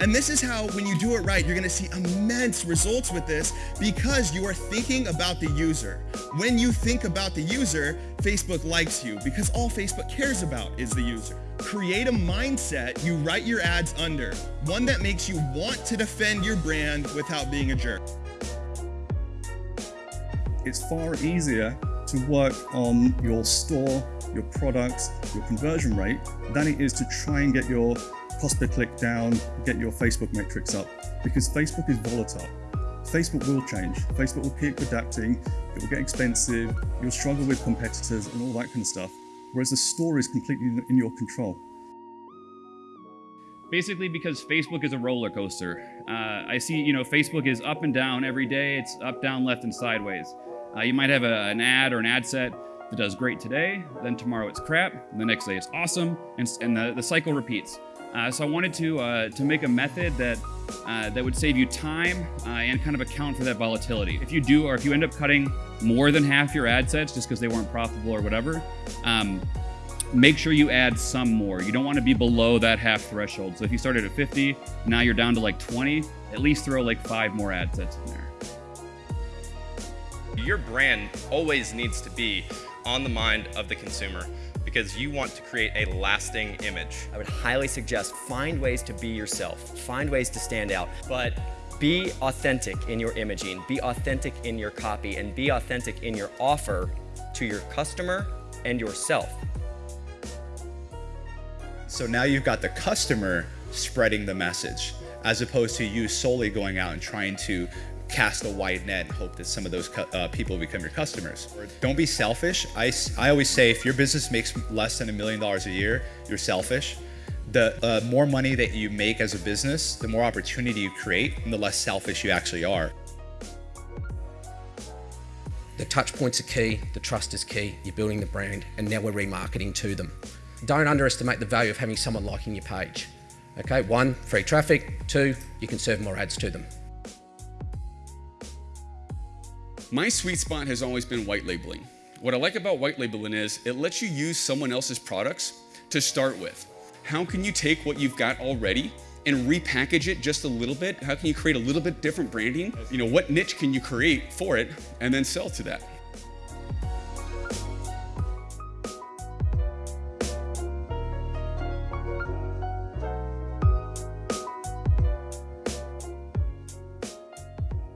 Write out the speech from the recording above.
And this is how, when you do it right, you're gonna see immense results with this because you are thinking about the user. When you think about the user, Facebook likes you because all Facebook cares about is the user. Create a mindset you write your ads under, one that makes you want to defend your brand without being a jerk. It's far easier to work on your store, your products, your conversion rate than it is to try and get your cost per click down, get your Facebook metrics up because Facebook is volatile. Facebook will change. Facebook will keep adapting. It will get expensive. You'll struggle with competitors and all that kind of stuff. Whereas the store is completely in your control. Basically because Facebook is a roller coaster. Uh, I see, you know, Facebook is up and down every day. It's up, down, left, and sideways. Uh, you might have a, an ad or an ad set that does great today, then tomorrow it's crap, the next day it's awesome, and, and the, the cycle repeats. Uh, so I wanted to uh, to make a method that uh, that would save you time uh, and kind of account for that volatility. If you do, or if you end up cutting more than half your ad sets just because they weren't profitable or whatever, um, make sure you add some more. You don't want to be below that half threshold. So if you started at 50, now you're down to like 20, at least throw like five more ad sets in there. Your brand always needs to be on the mind of the consumer because you want to create a lasting image. I would highly suggest find ways to be yourself, find ways to stand out, but be authentic in your imaging, be authentic in your copy, and be authentic in your offer to your customer and yourself. So now you've got the customer spreading the message as opposed to you solely going out and trying to cast a wide net and hope that some of those uh, people become your customers. Don't be selfish. I, I always say if your business makes less than a million dollars a year, you're selfish. The uh, more money that you make as a business, the more opportunity you create and the less selfish you actually are. The touch points are key, the trust is key, you're building the brand, and now we're remarketing to them. Don't underestimate the value of having someone liking your page. Okay, one, free traffic, two, you can serve more ads to them. My sweet spot has always been white labeling. What I like about white labeling is it lets you use someone else's products to start with. How can you take what you've got already and repackage it just a little bit? How can you create a little bit different branding? You know, what niche can you create for it and then sell to that?